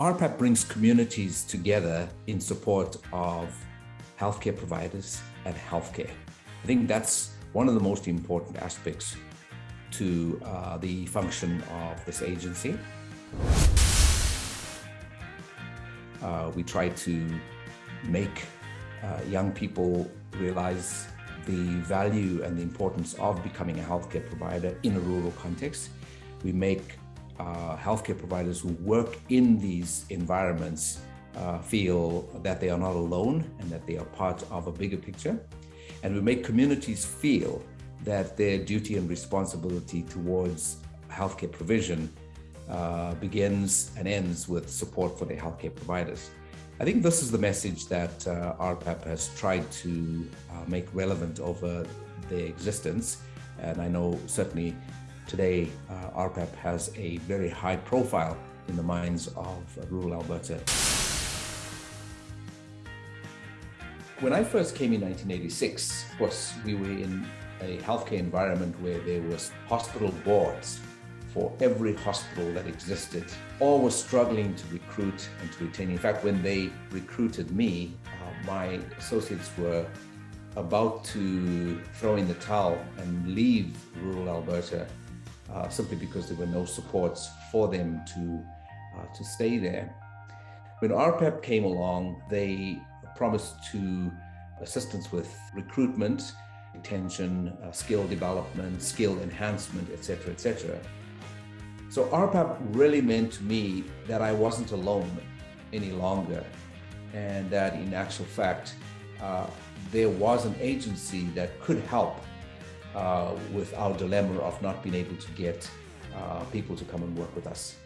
RPAP brings communities together in support of healthcare providers and healthcare. I think that's one of the most important aspects to uh, the function of this agency. Uh, we try to make uh, young people realize the value and the importance of becoming a healthcare provider in a rural context. We make uh, healthcare providers who work in these environments uh, feel that they are not alone and that they are part of a bigger picture. And we make communities feel that their duty and responsibility towards healthcare provision uh, begins and ends with support for their healthcare providers. I think this is the message that uh, RPAP has tried to uh, make relevant over their existence. And I know certainly Today, uh, RPAP has a very high profile in the minds of rural Alberta. When I first came in 1986, of course, we were in a healthcare environment where there was hospital boards for every hospital that existed. All were struggling to recruit and to retain. In fact, when they recruited me, uh, my associates were about to throw in the towel and leave rural Alberta uh, simply because there were no supports for them to, uh, to stay there. When RPAP came along, they promised to assistance with recruitment, retention, uh, skill development, skill enhancement, etc., etc. So RPAP really meant to me that I wasn't alone any longer, and that in actual fact, uh, there was an agency that could help uh, with our dilemma of not being able to get uh, people to come and work with us.